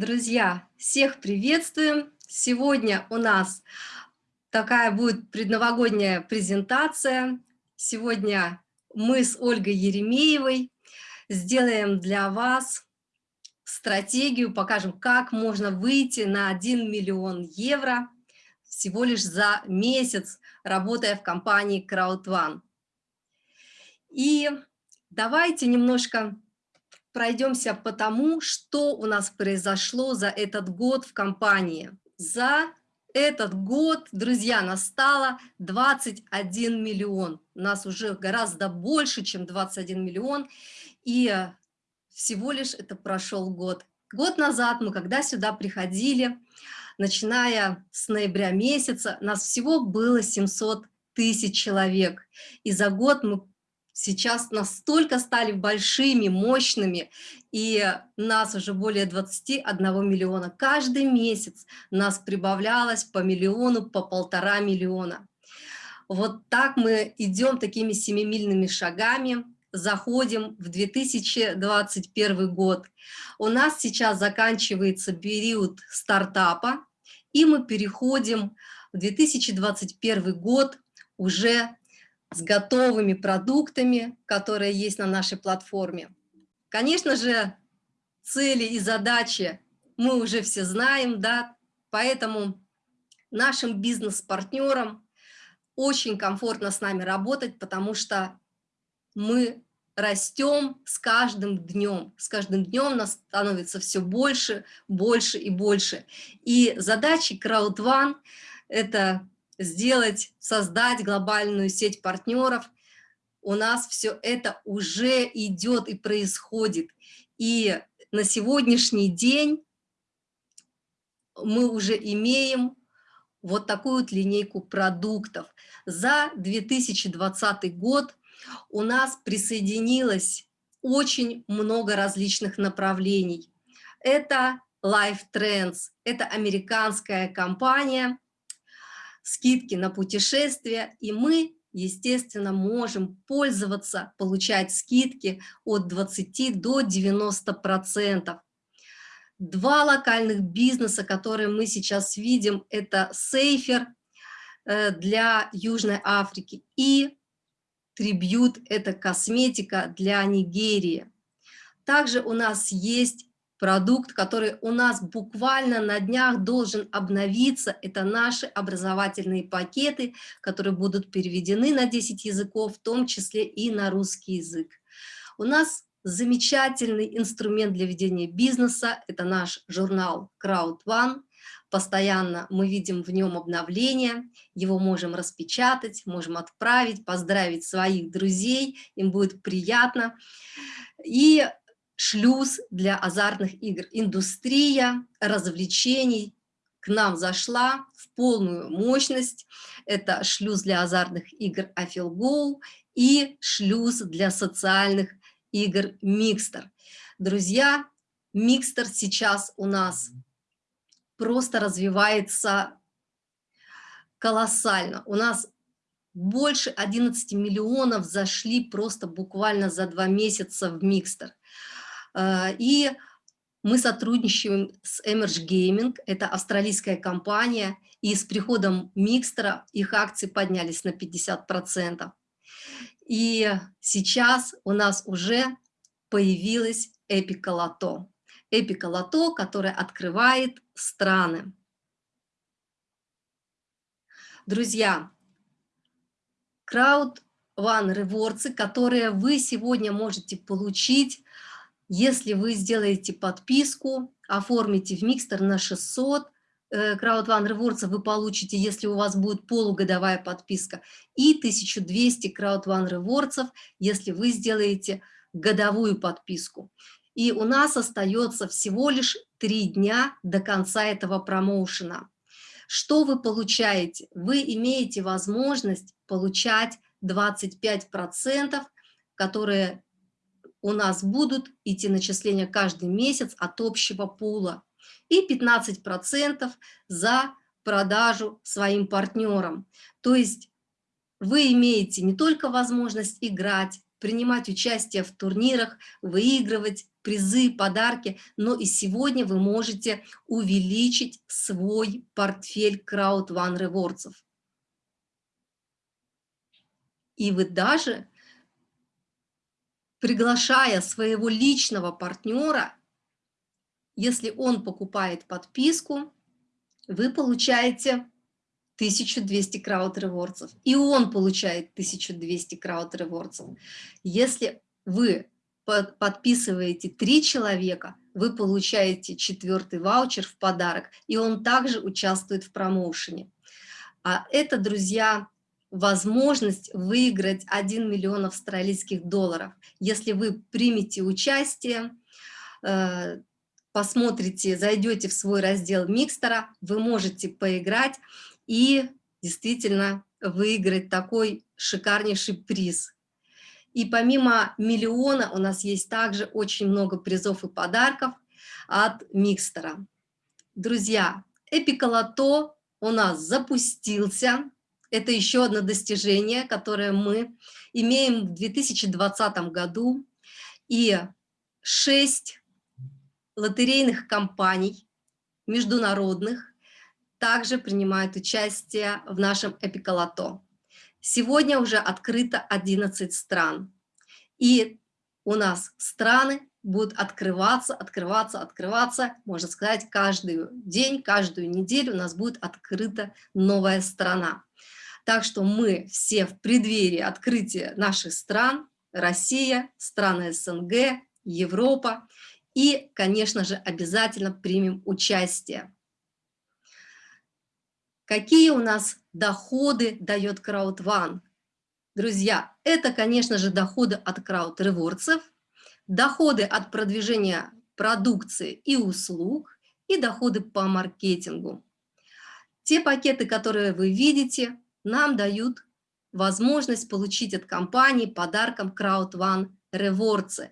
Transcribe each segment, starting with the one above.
Друзья, всех приветствуем! Сегодня у нас такая будет предновогодняя презентация. Сегодня мы с Ольгой Еремеевой сделаем для вас стратегию, покажем, как можно выйти на 1 миллион евро всего лишь за месяц, работая в компании CrowdOne. И давайте немножко пройдемся по тому, что у нас произошло за этот год в компании. За этот год, друзья, настало 21 миллион. У нас уже гораздо больше, чем 21 миллион. И всего лишь это прошел год. Год назад мы, когда сюда приходили, начиная с ноября месяца, нас всего было 700 тысяч человек. И за год мы сейчас настолько стали большими, мощными, и нас уже более 21 миллиона. Каждый месяц нас прибавлялось по миллиону, по полтора миллиона. Вот так мы идем такими семимильными шагами, заходим в 2021 год. У нас сейчас заканчивается период стартапа, и мы переходим в 2021 год уже с готовыми продуктами, которые есть на нашей платформе. Конечно же, цели и задачи мы уже все знаем, да, поэтому нашим бизнес-партнерам очень комфортно с нами работать, потому что мы растем с каждым днем. С каждым днем нас становится все больше, больше и больше. И задачи CrowdOne – это сделать, создать глобальную сеть партнеров, у нас все это уже идет и происходит. И на сегодняшний день мы уже имеем вот такую вот линейку продуктов. За 2020 год у нас присоединилось очень много различных направлений. Это Life Trends, это американская компания, скидки на путешествия, и мы, естественно, можем пользоваться, получать скидки от 20 до 90%. Два локальных бизнеса, которые мы сейчас видим, это Сейфер э, для Южной Африки и Трибьют, это косметика для Нигерии. Также у нас есть продукт, который у нас буквально на днях должен обновиться. Это наши образовательные пакеты, которые будут переведены на 10 языков, в том числе и на русский язык. У нас замечательный инструмент для ведения бизнеса, это наш журнал Crowd One. Постоянно мы видим в нем обновления, его можем распечатать, можем отправить, поздравить своих друзей, им будет приятно. И шлюз для азартных игр. Индустрия развлечений к нам зашла в полную мощность. Это шлюз для азартных игр Афилгоу и шлюз для социальных игр Микстер. Друзья, Микстер сейчас у нас просто развивается колоссально. У нас больше 11 миллионов зашли просто буквально за два месяца в Микстер. Э, и мы сотрудничаем с Emerge Gaming, это австралийская компания, и с приходом Микстера их акции поднялись на 50%. И сейчас у нас уже появилась Эпика Лото. Эпика Лото, которая открывает страны. Друзья, Crowd One Rewards, которые вы сегодня можете получить если вы сделаете подписку, оформите в Микстер на 600, Crowd One Rewards вы получите, если у вас будет полугодовая подписка, и 1200 Crowd One Rewards, если вы сделаете годовую подписку. И у нас остается всего лишь три дня до конца этого промоушена. Что вы получаете? Вы имеете возможность получать 25%, которые у нас будут идти начисления каждый месяц от общего пула и 15% за продажу своим партнерам. То есть вы имеете не только возможность играть, принимать участие в турнирах, выигрывать призы, подарки, но и сегодня вы можете увеличить свой портфель Crowd One Rewards. И вы даже, приглашая своего личного партнера, если он покупает подписку, вы получаете 1200 крауд ревордсов, и он получает 1200 крауд ревордсов. Если вы подписываете три человека, вы получаете четвертый ваучер в подарок, и он также участвует в промоушене. А это, друзья, возможность выиграть 1 миллион австралийских долларов. Если вы примете участие, э, посмотрите, зайдете в свой раздел Микстера, вы можете поиграть и действительно выиграть такой шикарнейший приз. И помимо миллиона у нас есть также очень много призов и подарков от Микстера. Друзья, Эпиколото у нас запустился. Это еще одно достижение, которое мы имеем в 2020 году. И шесть лотерейных компаний международных также принимают участие в нашем Эпиколото. Сегодня уже открыто 11 стран. И у нас страны будут открываться, открываться, открываться, можно сказать, каждый день, каждую неделю у нас будет открыта новая страна. Так что мы все в преддверии открытия наших стран, Россия, страны СНГ, Европа, и, конечно же, обязательно примем участие. Какие у нас доходы дает CrowdOne? Друзья, это, конечно же, доходы от крауд-ревордсов, доходы от продвижения продукции и услуг и доходы по маркетингу. Те пакеты, которые вы видите, нам дают возможность получить от компании подарком CrowdOne Rewards.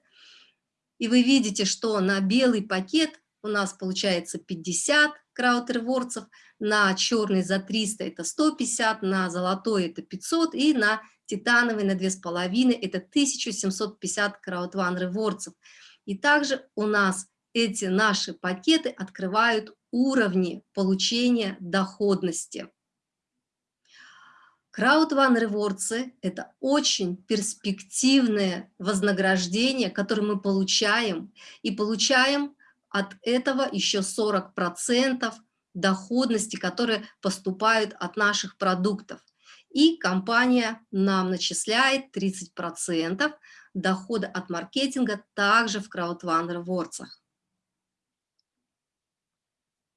И вы видите, что на белый пакет у нас получается 50 крауд-ревордсов, на черный за 300 это 150, на золотой это 500 и на титановый на 2,5 это 1750 крауд-ван ревордсов. И также у нас эти наши пакеты открывают уровни получения доходности. Краудван ревордсы – это очень перспективное вознаграждение, которое мы получаем, и получаем от этого еще 40% доходности, которые поступают от наших продуктов. И компания нам начисляет 30% дохода от маркетинга также в Rewards.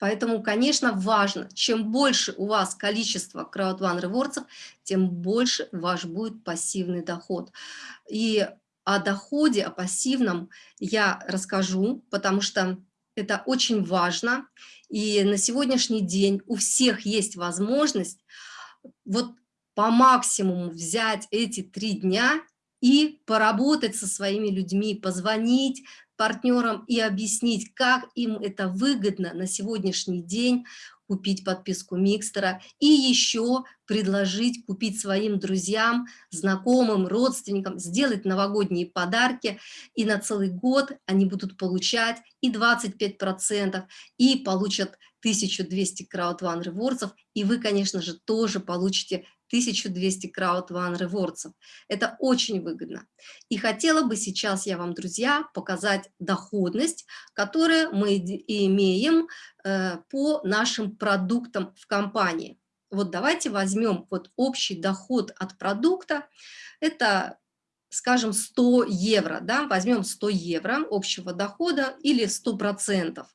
Поэтому, конечно, важно, чем больше у вас количество Crowdfund Rewards, тем больше ваш будет пассивный доход. И о доходе, о пассивном я расскажу, потому что это очень важно. И на сегодняшний день у всех есть возможность вот по максимуму взять эти три дня и поработать со своими людьми, позвонить партнерам и объяснить, как им это выгодно на сегодняшний день, купить подписку Микстера и еще предложить купить своим друзьям, знакомым, родственникам, сделать новогодние подарки, и на целый год они будут получать и 25%, и получат 1200 краудван ревордсов, и вы, конечно же, тоже получите 1200 крауд One Rewards. Это очень выгодно. И хотела бы сейчас я вам, друзья, показать доходность, которую мы имеем э, по нашим продуктам в компании. Вот давайте возьмем вот общий доход от продукта. Это скажем, 100 евро, да, возьмем 100 евро общего дохода или 100%.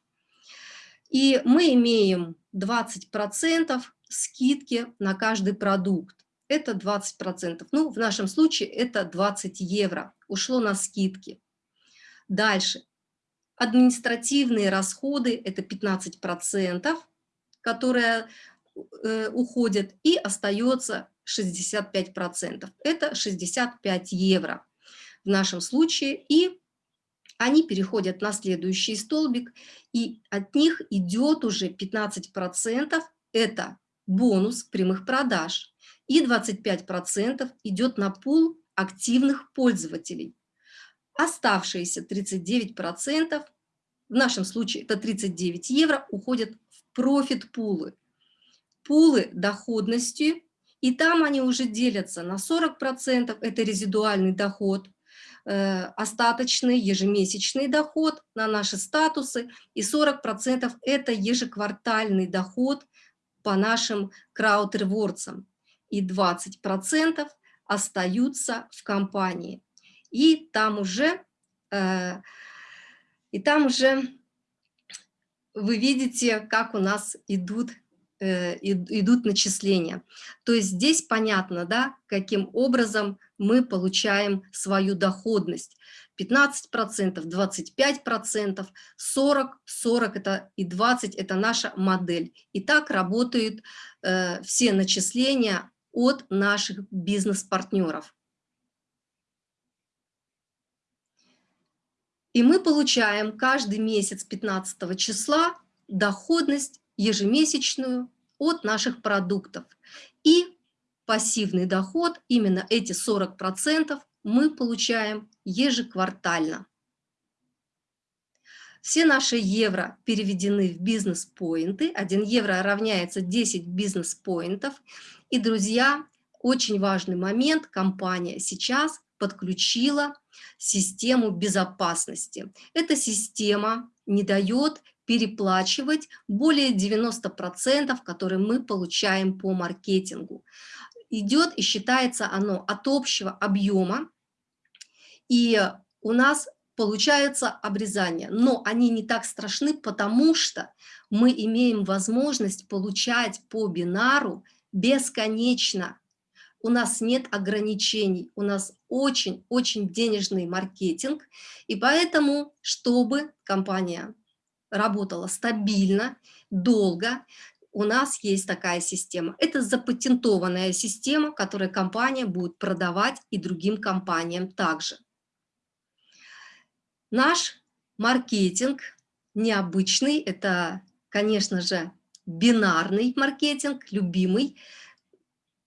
И мы имеем 20% скидки на каждый продукт. Это 20%. Ну, в нашем случае это 20 евро. Ушло на скидки. Дальше. Административные расходы – это 15%, которые э, уходят, и остается 65%. Это 65 евро в нашем случае. И они переходят на следующий столбик, и от них идет уже 15%. Это бонус прямых продаж, и 25% идет на пул активных пользователей. Оставшиеся 39%, в нашем случае это 39 евро, уходят в профит-пулы. Пулы доходности, и там они уже делятся на 40%, это резидуальный доход, э, остаточный ежемесячный доход на наши статусы, и 40% это ежеквартальный доход по нашим крауд-ревордсам, и 20% остаются в компании. И там уже, э, и там уже вы видите, как у нас идут, идут начисления. То есть здесь понятно, да, каким образом мы получаем свою доходность. 15%, 25%, 40%, 40% это и 20% это наша модель. И так работают э, все начисления от наших бизнес-партнеров. И мы получаем каждый месяц 15 числа доходность ежемесячную от наших продуктов. И пассивный доход, именно эти 40%, мы получаем ежеквартально. Все наши евро переведены в бизнес-поинты. 1 евро равняется 10 бизнес-поинтов. И, друзья, очень важный момент. Компания сейчас подключила систему безопасности. Эта система не дает переплачивать более 90%, которые мы получаем по маркетингу. Идет и считается оно от общего объема, и у нас получаются обрезания, но они не так страшны, потому что мы имеем возможность получать по бинару бесконечно. У нас нет ограничений, у нас очень-очень денежный маркетинг, и поэтому, чтобы компания работала стабильно, долго, у нас есть такая система. Это запатентованная система, которую компания будет продавать и другим компаниям также. Наш маркетинг необычный, это, конечно же, бинарный маркетинг, любимый,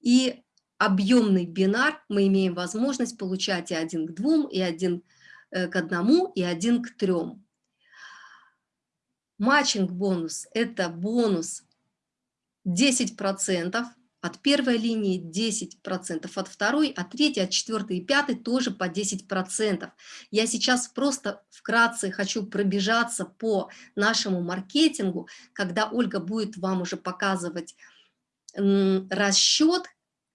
и объемный бинар мы имеем возможность получать и один к двум, и один э, к одному, и один к трем. Матчинг бонус – это бонус 10% от первой линии, 10% от второй, от третьей, от четвертой и пятой тоже по 10%. Я сейчас просто вкратце хочу пробежаться по нашему маркетингу, когда Ольга будет вам уже показывать расчет,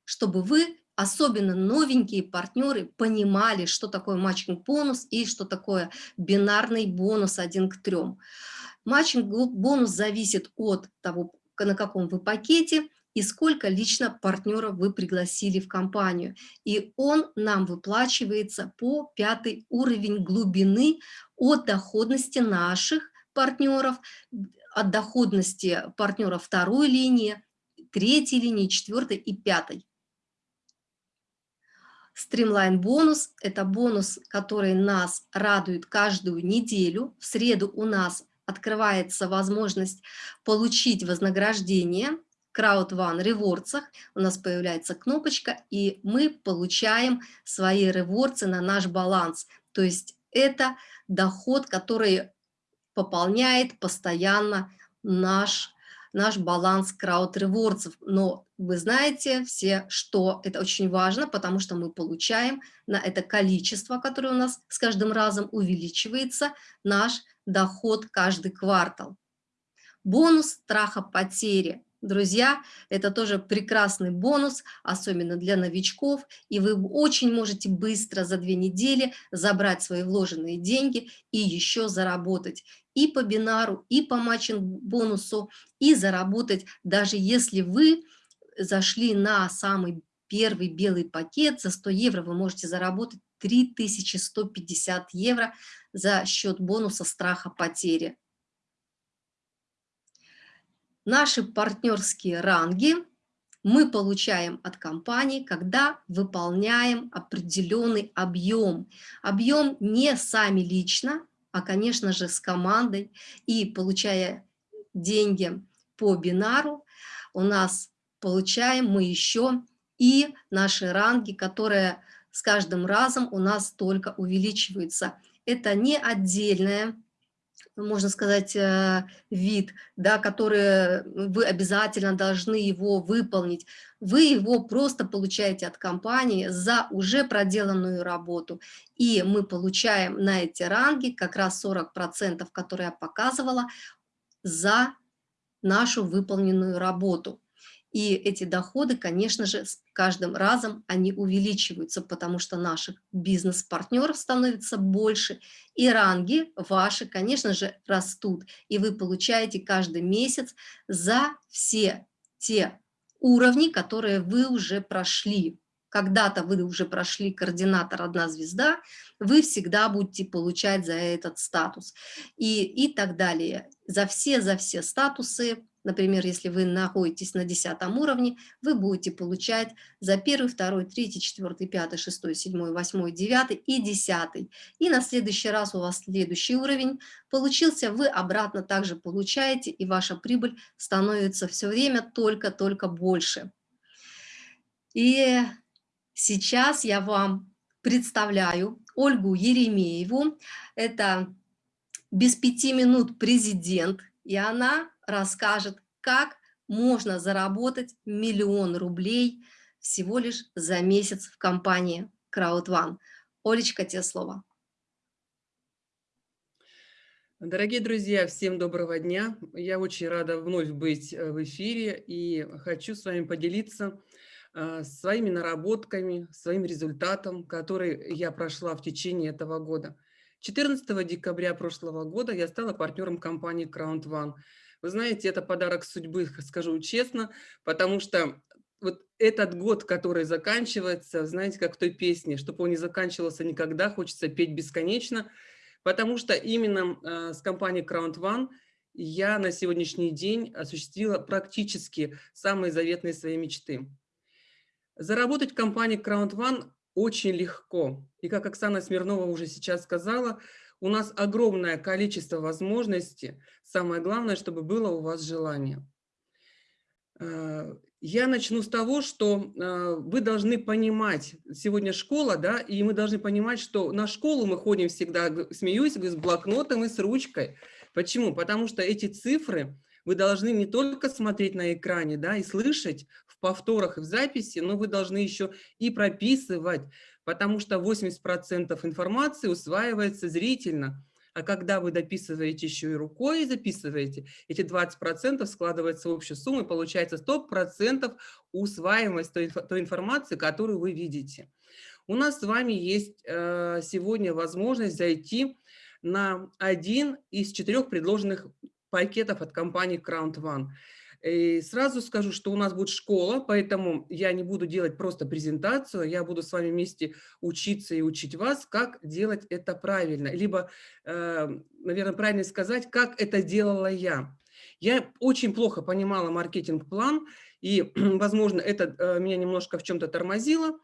чтобы вы, особенно новенькие партнеры, понимали, что такое матчинг-бонус и что такое бинарный бонус 1 к 3. Матчинг-бонус зависит от того, на каком вы пакете и сколько лично партнеров вы пригласили в компанию. И он нам выплачивается по пятый уровень глубины от доходности наших партнеров, от доходности партнера второй линии, третьей линии, четвертой и пятой. Стримлайн бонус – это бонус, который нас радует каждую неделю. В среду у нас открывается возможность получить вознаграждение Crowd One ревордсах. У нас появляется кнопочка, и мы получаем свои ревордсы на наш баланс. То есть это доход, который пополняет постоянно наш наш баланс крауд-ревордсов. Но вы знаете все, что это очень важно, потому что мы получаем на это количество, которое у нас с каждым разом увеличивается, наш доход каждый квартал. Бонус страха потери. Друзья, это тоже прекрасный бонус, особенно для новичков, и вы очень можете быстро за две недели забрать свои вложенные деньги и еще заработать и по бинару, и по матчинг-бонусу, и заработать, даже если вы зашли на самый первый белый пакет, за 100 евро вы можете заработать 3150 евро за счет бонуса страха потери. Наши партнерские ранги мы получаем от компании, когда выполняем определенный объем. Объем не сами лично, а, конечно же, с командой. И получая деньги по бинару, у нас получаем мы еще и наши ранги, которые с каждым разом у нас только увеличиваются. Это не отдельная можно сказать, э, вид, да, который вы обязательно должны его выполнить. Вы его просто получаете от компании за уже проделанную работу. И мы получаем на эти ранги как раз 40%, которые я показывала, за нашу выполненную работу. И эти доходы, конечно же, с каждым разом они увеличиваются, потому что наших бизнес-партнеров становится больше, и ранги ваши, конечно же, растут. И вы получаете каждый месяц за все те уровни, которые вы уже прошли. Когда-то вы уже прошли координатор «Одна звезда», вы всегда будете получать за этот статус. И, и так далее. За все, за все статусы Например, если вы находитесь на 10 уровне, вы будете получать за первый, второй, третий, четвертый, пятый, шестой, седьмой, восьмой, девятый и десятый. И на следующий раз у вас следующий уровень получился, вы обратно также получаете, и ваша прибыль становится все время только-только больше. И сейчас я вам представляю Ольгу Еремееву. Это без пяти минут президент, и она расскажет, как можно заработать миллион рублей всего лишь за месяц в компании CrowdOne. Олечка, тебе слово. Дорогие друзья, всем доброго дня. Я очень рада вновь быть э, в эфире и хочу с вами поделиться своими наработками, своим результатом, который я прошла в течение этого года. 14 декабря прошлого года я стала партнером компании Crown One. Вы знаете, это подарок судьбы, скажу честно, потому что вот этот год, который заканчивается, знаете, как в той песне, чтобы он не заканчивался никогда, хочется петь бесконечно, потому что именно э, с компанией Crown One я на сегодняшний день осуществила практически самые заветные свои мечты. Заработать в компании Crown One очень легко. И как Оксана Смирнова уже сейчас сказала, у нас огромное количество возможностей. Самое главное, чтобы было у вас желание. Э, я начну с того, что э, вы должны понимать, сегодня школа, да, и мы должны понимать, что на школу мы ходим всегда, смеюсь, с блокнотом и с ручкой. Почему? Потому что эти цифры вы должны не только смотреть на экране, да, и слышать в повторах и в записи, но вы должны еще и прописывать, потому что 80% информации усваивается зрительно. А когда вы дописываете еще и рукой и записываете, эти 20% складываются в общую сумму, и получается 100% усваиваемость той, информации, которую вы видите. У нас с вами есть э, сегодня возможность зайти на один из четырех предложенных пакетов от компании Crown One. И сразу скажу, что у нас будет школа, поэтому я не буду делать просто презентацию, я буду с вами вместе учиться и учить вас, как делать это правильно. Либо, э, наверное, правильно сказать, как это делала я. Я очень плохо понимала маркетинг-план, и, возможно, это э, меня немножко в чем-то тормозило.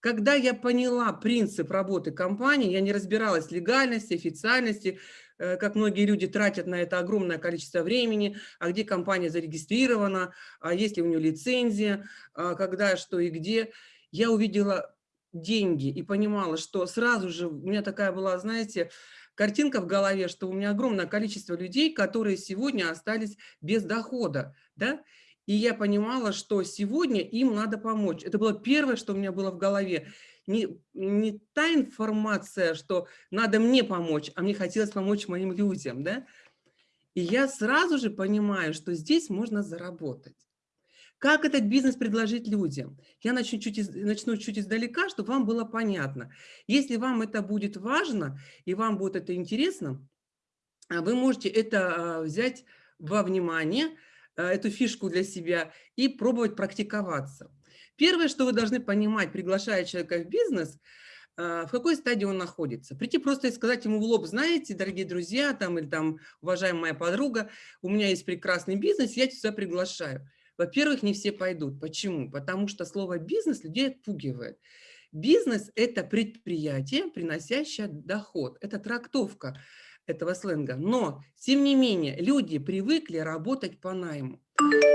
Когда я поняла принцип работы компании, я не разбиралась в легальности, официальности, как многие люди тратят на это огромное количество времени, а где компания зарегистрирована, а есть ли у нее лицензия, а когда, что и где. Я увидела деньги и понимала, что сразу же у меня такая была, знаете, картинка в голове, что у меня огромное количество людей, которые сегодня остались без дохода, да, и я понимала, что сегодня им надо помочь. Это было первое, что у меня было в голове не, не та информация, что надо мне помочь, а мне хотелось помочь моим людям, да? И я сразу же понимаю, что здесь можно заработать. Как этот бизнес предложить людям? Я начну чуть, из, начну чуть издалека, чтобы вам было понятно. Если вам это будет важно и вам будет это интересно, а, вы можете это а, взять во внимание, а, эту фишку для себя и пробовать практиковаться. Первое, что вы должны понимать, приглашая человека в бизнес, а, в какой стадии он находится. Прийти просто и сказать ему в лоб, знаете, дорогие друзья, там, или там, уважаемая подруга, у меня есть прекрасный бизнес, я тебя приглашаю. Во-первых, не все пойдут. Почему? Потому что слово «бизнес» людей отпугивает. Бизнес – это предприятие, приносящее доход. Это трактовка этого сленга. Но, тем не менее, люди привыкли работать по найму.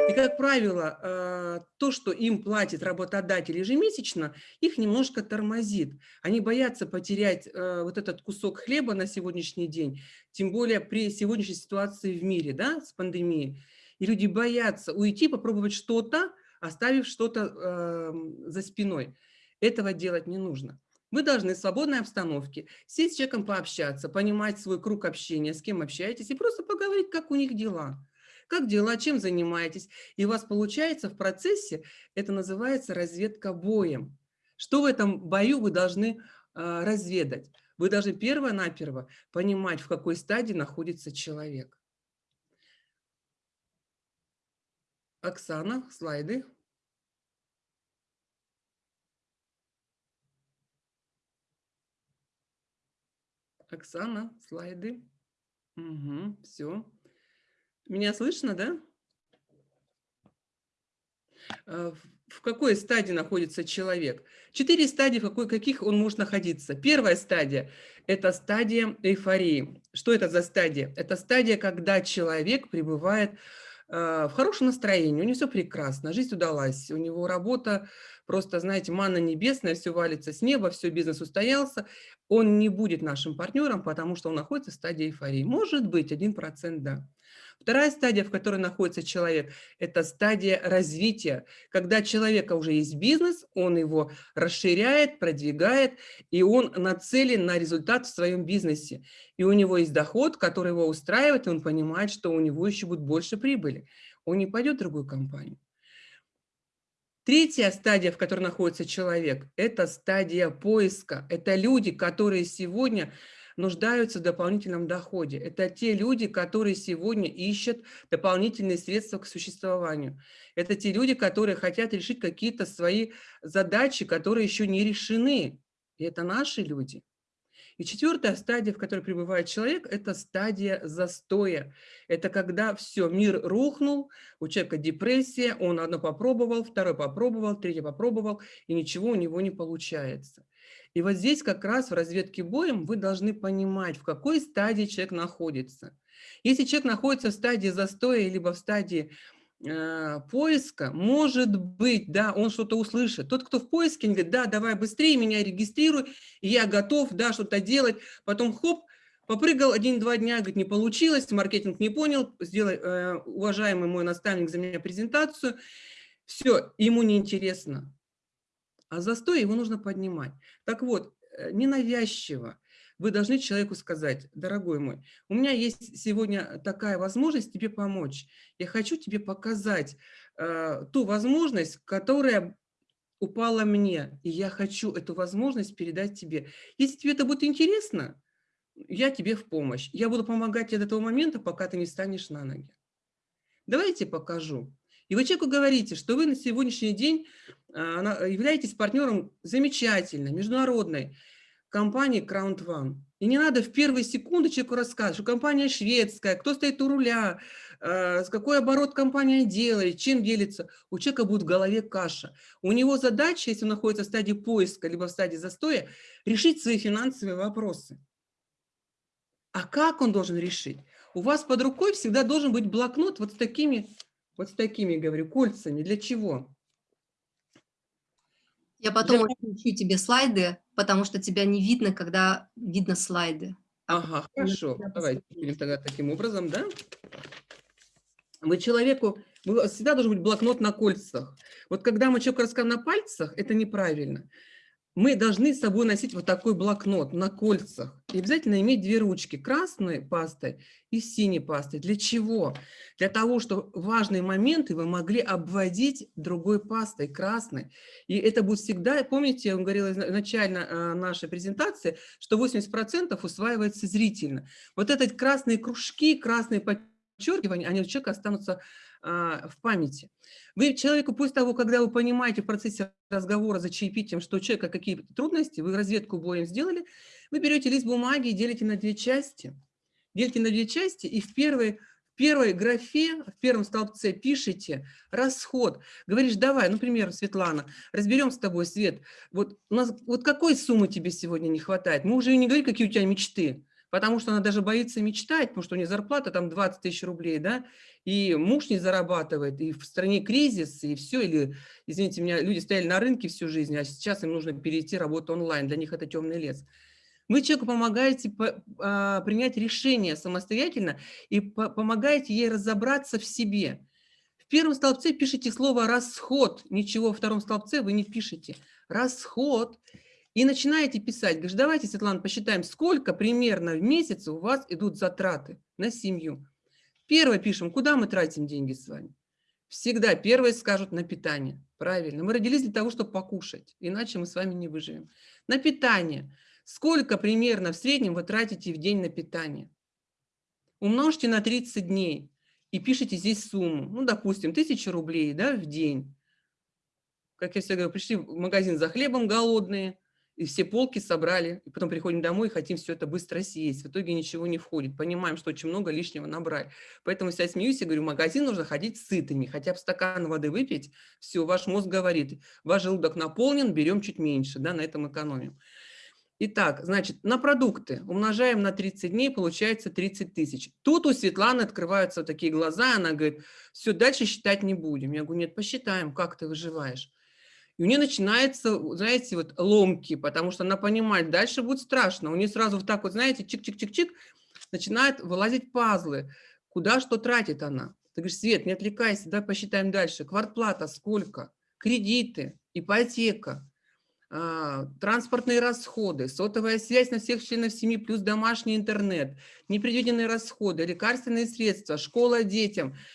И, как правило, э, то, что им платит работодатель ежемесячно, их немножко тормозит. Они боятся потерять э, вот этот кусок хлеба на сегодняшний день, тем более при сегодняшней ситуации в мире, да, с пандемией. И люди боятся уйти, попробовать что-то, оставив что-то э, за спиной. Этого делать не нужно. Вы должны в свободной обстановке сесть с человеком пообщаться, понимать свой круг общения, с кем общаетесь, и просто поговорить, как у них дела. Как дела, чем занимаетесь. И у вас получается в процессе, это называется разведка боем. Что в этом бою вы должны э, разведать? Вы должны перво-наперво понимать, в какой стадии находится человек. Оксана, слайды. Оксана, слайды. Угу, все. Меня слышно, да? А, в какой стадии находится человек? Четыре стадии, в какой, каких он может находиться. Первая стадия – это стадия эйфории. Что это за стадия? Это стадия, когда человек пребывает а, в хорошем настроении, у него все прекрасно, жизнь удалась, у него работа просто, знаете, манна небесная, все валится с неба, все, бизнес устоялся, он не будет нашим партнером, потому что он находится в стадии эйфории. Может быть, 1% да. Вторая стадия, в которой находится человек, это стадия развития, когда у человека уже есть бизнес, он его расширяет, продвигает, и он нацелен на результат в своем бизнесе. И у него есть доход, который его устраивает, и он понимает, что у него еще будет больше прибыли. Он не пойдет в другую компанию. Третья стадия, в которой находится человек, это стадия поиска. Это люди, которые сегодня нуждаются в дополнительном доходе. Это те люди, которые сегодня ищут дополнительные средства к существованию. Это те люди, которые хотят решить какие-то свои задачи, которые еще не решены. И это наши люди. И четвертая стадия, в которой пребывает человек, это стадия застоя. Это когда все, мир рухнул, у человека депрессия, он одно попробовал, второе попробовал, третье попробовал, и ничего у него не получается. И вот здесь как раз в разведке боем вы должны понимать, в какой стадии человек находится. Если человек находится в стадии застоя, либо в стадии э, поиска, может быть, да, он что-то услышит. Тот, кто в поиске, говорит, да, давай быстрее меня регистрируй, я готов, да, что-то делать. Потом хоп, попрыгал один-два дня, говорит, не получилось, маркетинг не понял, сделай, э, уважаемый мой наставник, за меня презентацию. Все, ему неинтересно а застой его нужно поднимать. Так вот, э, ненавязчиво вы должны человеку сказать, дорогой мой, у меня есть сегодня такая возможность тебе помочь. Я хочу тебе показать э, ту возможность, которая упала мне, и я хочу эту возможность передать тебе. Если тебе это будет интересно, я тебе в помощь. Я буду помогать тебе до того момента, пока ты не станешь на ноги. Давайте покажу. И вы человеку говорите, что вы на сегодняшний день а, являетесь партнером замечательной, международной компании Crown One. И не надо в первые секунды человеку рассказывать, что компания шведская, кто стоит у руля, а, с какой оборот компания делает, чем делится. У человека будет в голове каша. У него задача, если он находится в стадии поиска, либо в стадии застоя, решить свои финансовые вопросы. А как он должен решить? У вас под рукой всегда должен быть блокнот вот с такими вот с такими, говорю, кольцами. Для чего? Я потом Для... включу тебе слайды, потому что тебя не видно, когда видно слайды. А ага, хорошо. Давайте будем тогда таким образом, да? Вы человеку, всегда должен быть блокнот на кольцах. Вот когда мы человеку рассказываем на пальцах, это неправильно мы должны с собой носить вот такой блокнот на кольцах. И обязательно иметь две ручки, красной пастой и синей пастой. Для чего? Для того, чтобы важные моменты вы могли обводить другой пастой, красной. И это будет всегда, помните, я вам говорила изначально э, нашей презентации, что 80% усваивается зрительно. Вот эти красные кружки, красные подчеркивания, они у человека останутся в памяти. Вы человеку, после того, когда вы понимаете в процессе разговора за чаепитием, что у человека какие трудности, вы разведку боем сделали, вы берете лист бумаги и делите на две части. Делите на две части и в первой, в первой графе, в первом столбце пишите расход. Говоришь, давай, например, Светлана, разберем с тобой, Свет, вот, у нас, вот какой суммы тебе сегодня не хватает? Мы уже не говорим, какие у тебя мечты. Потому что она даже боится мечтать, потому что у нее зарплата там 20 тысяч рублей, да, и муж не зарабатывает, и в стране кризис, и все, или, извините меня, люди стояли на рынке всю жизнь, а сейчас им нужно перейти работу онлайн, для них это темный лес. Вы человеку помогаете по, а, принять решение самостоятельно и по, помогаете ей разобраться в себе. В первом столбце пишите слово «расход», ничего во втором столбце вы не пишете. «Расход». И начинаете писать. Говоришь, давайте, Светлана, посчитаем, сколько примерно в месяц у вас идут затраты на семью. Первое пишем, куда мы тратим деньги с вами. Всегда первые скажут на питание. Правильно. Мы родились для того, чтобы покушать, иначе мы с вами не выживем. На питание. Сколько примерно в среднем вы тратите в день на питание? Умножьте на 30 дней и пишите здесь сумму. Ну, допустим, 1000 рублей да, в день. Как я всегда говорю, пришли в магазин за хлебом голодные, и все полки собрали, и потом приходим домой и хотим все это быстро съесть. В итоге ничего не входит. Понимаем, что очень много лишнего набрали. Поэтому я смеюсь и говорю, в магазин нужно ходить сытыми, хотя бы стакан воды выпить, все, ваш мозг говорит, ваш желудок наполнен, берем чуть меньше, да, на этом экономим. Итак, значит, на продукты умножаем на 30 дней, получается 30 тысяч. Тут у Светланы открываются такие глаза, она говорит, все, дальше считать не будем. Я говорю, нет, посчитаем, как ты выживаешь. У нее начинается, знаете, вот ломки, потому что она понимает, дальше будет страшно. У нее сразу вот так вот, знаете, чик-чик-чик-чик, начинают вылазить пазлы. Куда что тратит она? Ты говоришь, Свет, не отвлекайся, давай посчитаем дальше. Квартплата сколько? Кредиты, ипотека, а, транспортные расходы, сотовая связь на всех членов семьи плюс домашний интернет, непредвиденные расходы, лекарственные средства, школа детям –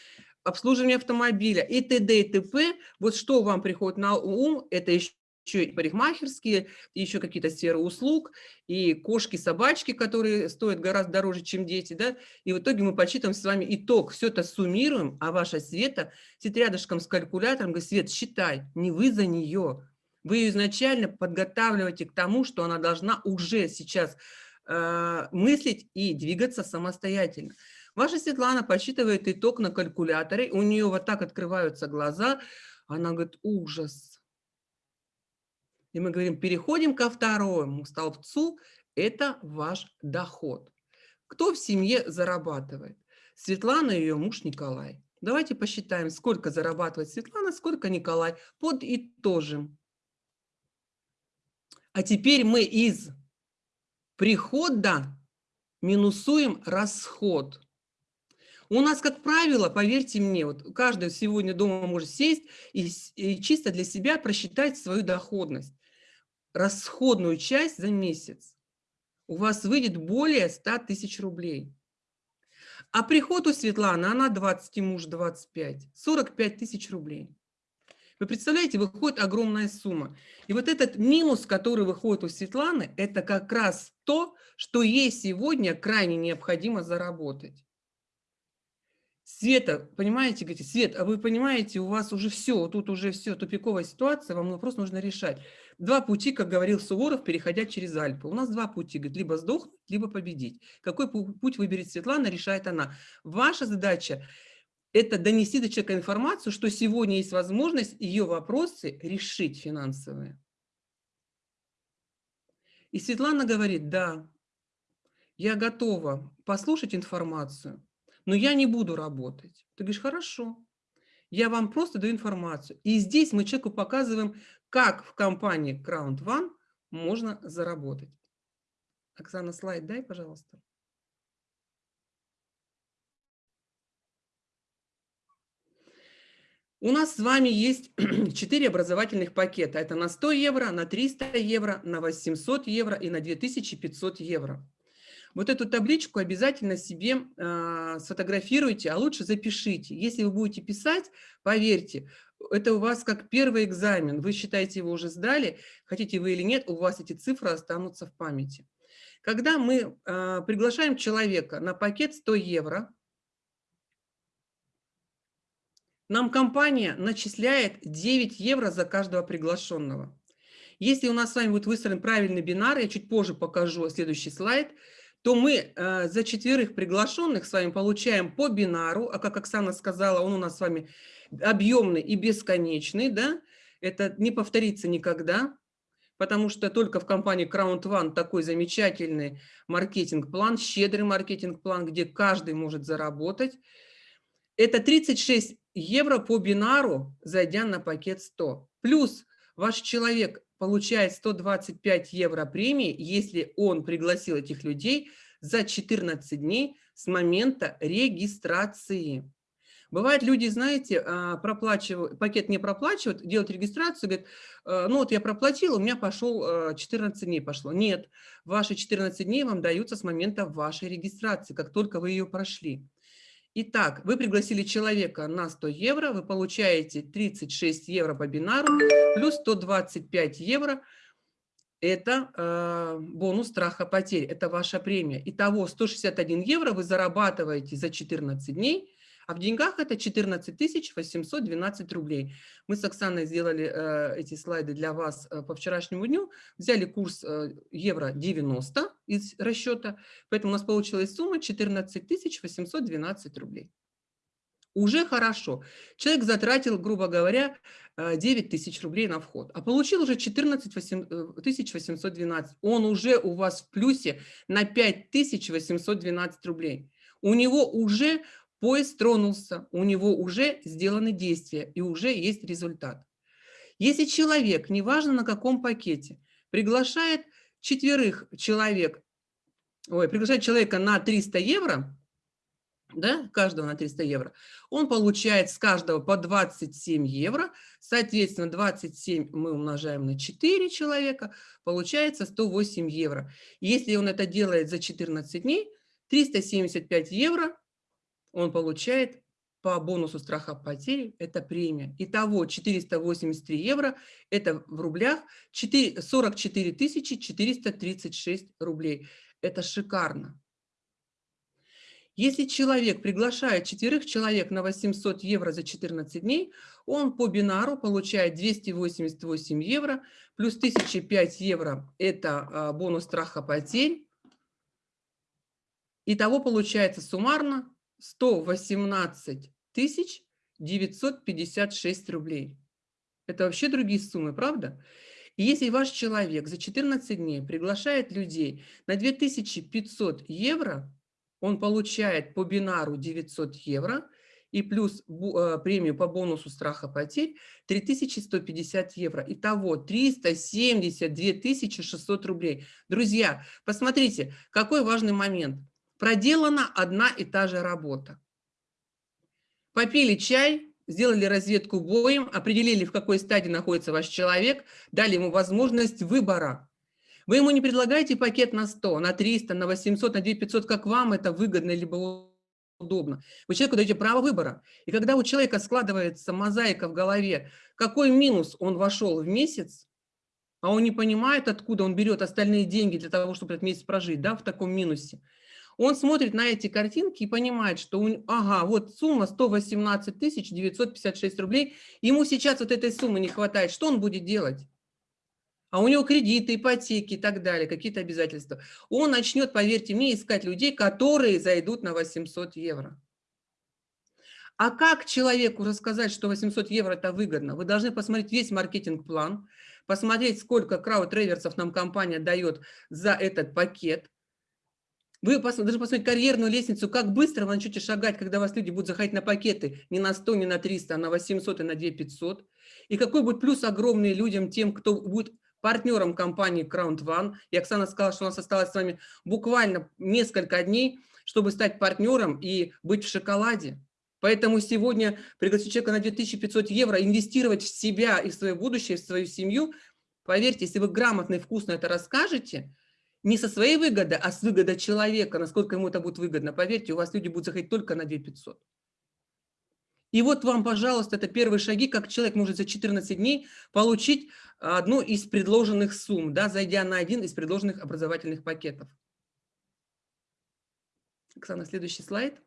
обслуживание автомобиля и т.д. и т.п. Вот что вам приходит на ум, это еще и парикмахерские, еще какие-то сферы услуг, и кошки, собачки, которые стоят гораздо дороже, чем дети, да, и в итоге мы подсчитываем с вами итог, все это суммируем, а ваша Света сидит рядышком с калькулятором, говорит, Свет, считай, не вы за нее, вы ее изначально подготавливаете к тому, что она должна уже сейчас э, мыслить и двигаться самостоятельно. Ваша Светлана подсчитывает итог на калькуляторе, у нее вот так открываются глаза, она говорит, ужас. И мы говорим, переходим ко второму столбцу, это ваш доход. Кто в семье зарабатывает? Светлана и ее муж Николай. Давайте посчитаем, сколько зарабатывает Светлана, сколько Николай. Подытожим. А теперь мы из прихода минусуем расход. У нас, как правило, поверьте мне, вот каждый сегодня дома может сесть и, и чисто для себя просчитать свою доходность, расходную часть за месяц. У вас выйдет более 100 тысяч рублей. А приход у Светланы, она 20, и муж 25, 45 тысяч рублей. Вы представляете, выходит огромная сумма. И вот этот минус, который выходит у Светланы, это как раз то, что ей сегодня крайне необходимо заработать. Света, понимаете, говорите, Свет, а вы понимаете, у вас уже все, тут уже все, тупиковая ситуация, вам вопрос нужно решать. Два пути, как говорил Суворов, переходя через Альпы. У нас два пути, говорит, либо сдохнуть, либо победить. Какой путь выберет Светлана, решает она. Ваша задача – это донести до человека информацию, что сегодня есть возможность ее вопросы решить финансовые. И Светлана говорит, да, я готова послушать информацию, но я не буду работать. Ты говоришь, хорошо, я вам просто даю информацию. И здесь мы человеку показываем, как в компании Crown One можно заработать. Оксана, слайд дай, пожалуйста. У нас с вами есть 4 образовательных пакета. Это на 100 евро, на 300 евро, на 800 евро и на 2500 евро. Вот эту табличку обязательно себе э, сфотографируйте, а лучше запишите. Если вы будете писать, поверьте, это у вас как первый экзамен. Вы считаете, его уже сдали, хотите вы или нет, у вас эти цифры останутся в памяти. Когда мы э, приглашаем человека на пакет 100 евро, нам компания начисляет 9 евро за каждого приглашенного. Если у нас с вами будет выстроен правильный бинар, я чуть позже покажу следующий слайд – то мы э, за четверых приглашенных с вами получаем по бинару, а как Оксана сказала, он у нас с вами объемный и бесконечный, да, это не повторится никогда, потому что только в компании Crown One такой замечательный маркетинг-план, щедрый маркетинг-план, где каждый может заработать. Это 36 евро по бинару, зайдя на пакет 100. Плюс ваш человек получает 125 евро премии, если он пригласил этих людей за 14 дней с момента регистрации. Бывает, люди, знаете, а, проплачивают, пакет не проплачивают, делают регистрацию, говорят, «Э, ну вот я проплатил, у меня пошел 14 э, дней пошло. Нет, ваши 14 дней вам даются с момента вашей регистрации, как только вы ее прошли. Итак, вы пригласили человека на 100 евро, вы получаете 36 евро по бинару, плюс 125 евро – это э, бонус страха потерь, это ваша премия. Итого 161 евро вы зарабатываете за 14 дней, а в деньгах это 14 812 рублей. Мы с Оксаной сделали э, эти слайды для вас э, по вчерашнему дню, взяли курс э, евро 90 из расчета, поэтому у нас получилась сумма 14 812 рублей. Уже хорошо. Человек затратил, грубо говоря, 9 э, тысяч рублей на вход, а получил уже 14 812. Э, Он уже у вас в плюсе на 5 812 рублей. У него уже Поезд тронулся, у него уже сделаны действия и уже есть результат. Если человек, неважно на каком пакете, приглашает четверых человек, ой, приглашает человека на 300 евро, да, каждого на 300 евро, он получает с каждого по 27 евро, соответственно, 27 мы умножаем на 4 человека, получается 108 евро. Если он это делает за 14 дней, 375 евро он получает по бонусу страха потери, это премия. Итого 483 евро, это в рублях 4, 44 436 рублей. Это шикарно. Если человек приглашает четверых человек на 800 евро за 14 дней, он по бинару получает 288 евро, плюс 1005 евро – это а, бонус страха потерь. Итого получается суммарно 118 тысяч 956 рублей. Это вообще другие суммы, правда? И если ваш человек за 14 дней приглашает людей на 2500 евро, он получает по бинару 900 евро и плюс э, премию по бонусу страха потерь 3150 евро. Итого 372 600 рублей. Друзья, посмотрите, какой важный момент проделана одна и та же работа. Попили чай, сделали разведку боем, определили, в какой стадии находится ваш человек, дали ему возможность выбора. Вы ему не предлагаете пакет на 100, на 300, на 800, на 2500, как вам это выгодно либо удобно. Вы человеку даете право выбора. И когда у человека складывается мозаика в голове, какой минус он вошел в месяц, а он не понимает, откуда он берет остальные деньги для того, чтобы этот месяц прожить, да, в таком минусе, он смотрит на эти картинки и понимает, что, ага, вот сумма 118 956 рублей, ему сейчас вот этой суммы не хватает, что он будет делать? А у него кредиты, ипотеки и так далее, какие-то обязательства. Он начнет, поверьте мне, искать людей, которые зайдут на 800 евро. А как человеку рассказать, что 800 евро это выгодно? Вы должны посмотреть весь маркетинг-план, посмотреть, сколько крауд-реверсов нам компания дает за этот пакет, вы должны посмотреть карьерную лестницу, как быстро вы начнете шагать, когда вас люди будут заходить на пакеты не на 100, не на 300, а на 800 и на 2500. И какой будет плюс огромный людям, тем, кто будет партнером компании Crown One. И Оксана сказала, что у нас осталось с вами буквально несколько дней, чтобы стать партнером и быть в шоколаде. Поэтому сегодня пригласить человека на 2500 евро, инвестировать в себя и в свое будущее, в свою семью. Поверьте, если вы грамотно и вкусно это расскажете – не со своей выгоды, а с выгоды человека, насколько ему это будет выгодно. Поверьте, у вас люди будут заходить только на 2500. И вот вам, пожалуйста, это первые шаги, как человек может за 14 дней получить одну из предложенных сумм, да, зайдя на один из предложенных образовательных пакетов. Оксана, следующий слайд.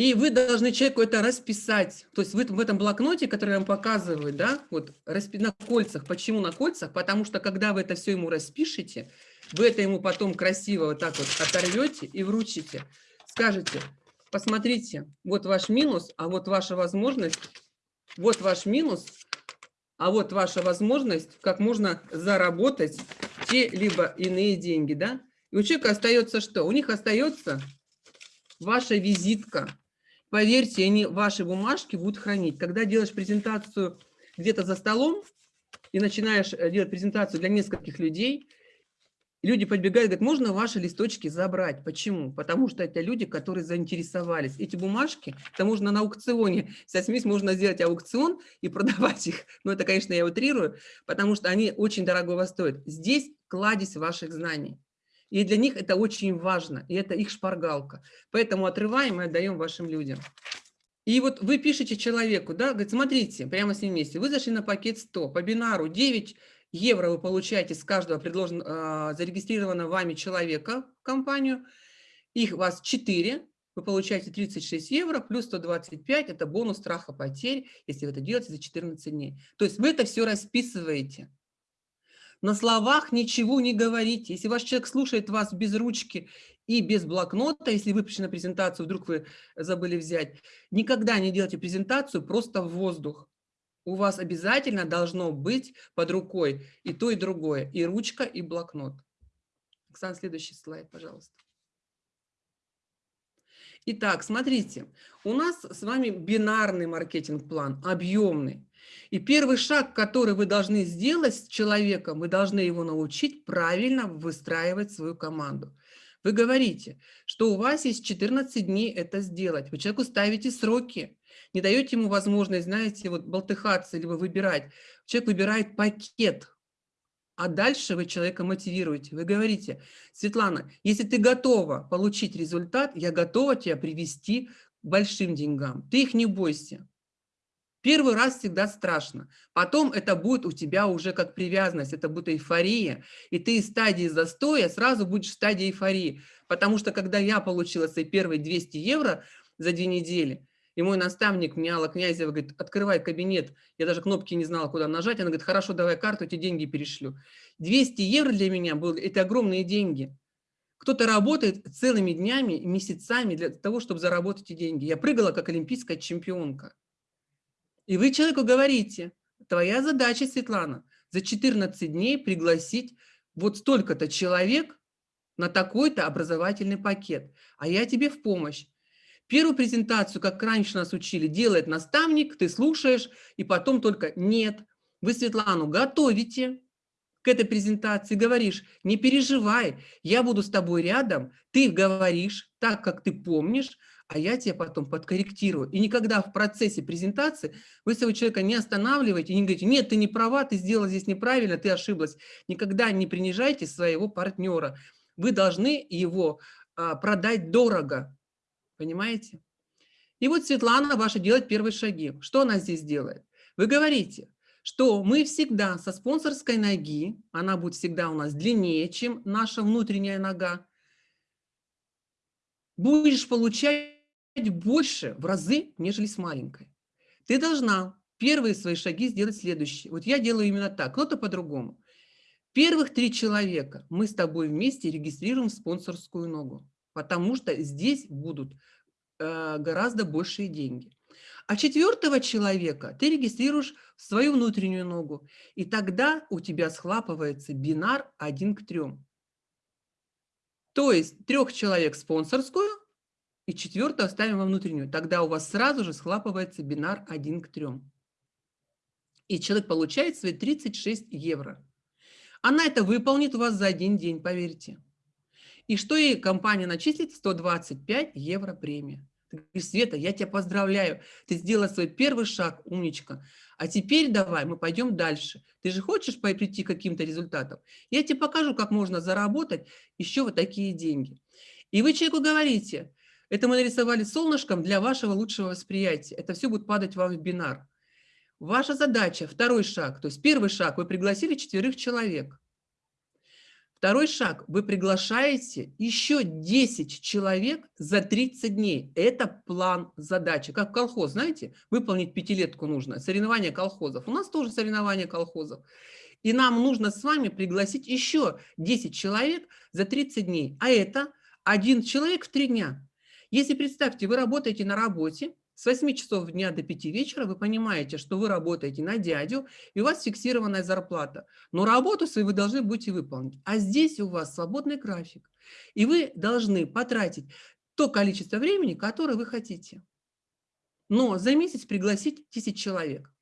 И вы должны человеку это расписать. То есть вы в этом блокноте, который я вам показываю, да, вот на кольцах. Почему на кольцах? Потому что когда вы это все ему распишете, вы это ему потом красиво вот так вот оторвете и вручите. Скажете, посмотрите, вот ваш минус, а вот ваша возможность, вот ваш минус, а вот ваша возможность, как можно заработать те либо иные деньги, да? И у человека остается что? У них остается ваша визитка. Поверьте, они ваши бумажки будут хранить. Когда делаешь презентацию где-то за столом и начинаешь э, делать презентацию для нескольких людей, люди подбегают и говорят, можно ваши листочки забрать. Почему? Потому что это люди, которые заинтересовались. Эти бумажки, это можно на аукционе, со смесь можно сделать аукцион и продавать их. Но это, конечно, я утрирую, потому что они очень дорогого стоят. Здесь кладезь ваших знаний. И для них это очень важно, и это их шпаргалка. Поэтому отрываем и отдаем вашим людям. И вот вы пишете человеку, да, говорит, смотрите, прямо с ним вместе, вы зашли на пакет 100, по бинару 9 евро вы получаете с каждого предложен, э, зарегистрированного вами человека в компанию, их у вас 4, вы получаете 36 евро плюс 125, это бонус страха потерь, если вы это делаете за 14 дней. То есть вы это все расписываете. На словах ничего не говорите. Если ваш человек слушает вас без ручки и без блокнота, если вы пришли презентацию, вдруг вы забыли взять, никогда не делайте презентацию просто в воздух. У вас обязательно должно быть под рукой и то, и другое, и ручка, и блокнот. Оксана, следующий слайд, пожалуйста. Итак, смотрите, у нас с вами бинарный маркетинг-план, объемный. И первый шаг, который вы должны сделать с человеком, вы должны его научить правильно выстраивать свою команду. Вы говорите, что у вас есть 14 дней это сделать. Вы человеку ставите сроки, не даете ему возможность, знаете, вот болтыхаться, либо выбирать. Человек выбирает пакет, а дальше вы человека мотивируете. Вы говорите, Светлана, если ты готова получить результат, я готова тебя привести к большим деньгам. Ты их не бойся. Первый раз всегда страшно. Потом это будет у тебя уже как привязанность, это будет эйфория. И ты из стадии застоя сразу будешь в стадии эйфории. Потому что когда я получила свои первые 200 евро за две недели, и мой наставник мне, Князева, говорит, открывай кабинет. Я даже кнопки не знала, куда нажать. Она говорит, хорошо, давай карту, эти деньги перешлю. 200 евро для меня было, это огромные деньги. Кто-то работает целыми днями, месяцами для того, чтобы заработать эти деньги. Я прыгала как олимпийская чемпионка. И вы человеку говорите, твоя задача, Светлана, за 14 дней пригласить вот столько-то человек на такой-то образовательный пакет, а я тебе в помощь. Первую презентацию, как раньше нас учили, делает наставник, ты слушаешь, и потом только нет. Вы Светлану готовите к этой презентации, говоришь, не переживай, я буду с тобой рядом, ты говоришь так, как ты помнишь, а я тебя потом подкорректирую. И никогда в процессе презентации вы своего человека не останавливаете и не говорите, нет, ты не права, ты сделала здесь неправильно, ты ошиблась. Никогда не принижайте своего партнера. Вы должны его а, продать дорого, понимаете? И вот Светлана ваша делает первые шаги. Что она здесь делает? Вы говорите, что мы всегда со спонсорской ноги, она будет всегда у нас длиннее, чем наша внутренняя нога, будешь получать больше в разы, нежели с маленькой. Ты должна первые свои шаги сделать следующие. Вот я делаю именно так, кто-то по-другому. Первых три человека мы с тобой вместе регистрируем спонсорскую ногу, потому что здесь будут э, гораздо большие деньги. А четвертого человека ты регистрируешь в свою внутреннюю ногу, и тогда у тебя схлапывается бинар один к трем. То есть трех человек спонсорскую, и четвертую оставим во внутреннюю. Тогда у вас сразу же схлапывается бинар 1 к 3. И человек получает свои 36 евро. Она это выполнит у вас за один день, поверьте. И что ей компания начислит? 125 евро премия. Ты говоришь, Света, я тебя поздравляю, ты сделала свой первый шаг, умничка. А теперь давай, мы пойдем дальше. Ты же хочешь прийти к каким-то результатам? Я тебе покажу, как можно заработать еще вот такие деньги. И вы человеку говорите, это мы нарисовали солнышком для вашего лучшего восприятия. Это все будет падать вам в бинар. Ваша задача, второй шаг, то есть первый шаг, вы пригласили четверых человек. Второй шаг, вы приглашаете еще 10 человек за 30 дней. Это план задачи. Как колхоз, знаете, выполнить пятилетку нужно, соревнования колхозов. У нас тоже соревнования колхозов. И нам нужно с вами пригласить еще 10 человек за 30 дней. А это один человек в 3 дня. Если представьте, вы работаете на работе, С 8 часов дня до 5 вечера вы понимаете, что вы работаете на дядю, и у вас фиксированная зарплата. Но работу свою вы должны будете выполнить. А здесь у вас свободный график. И вы должны потратить то количество времени, которое вы хотите. Но за месяц пригласить 10 человек.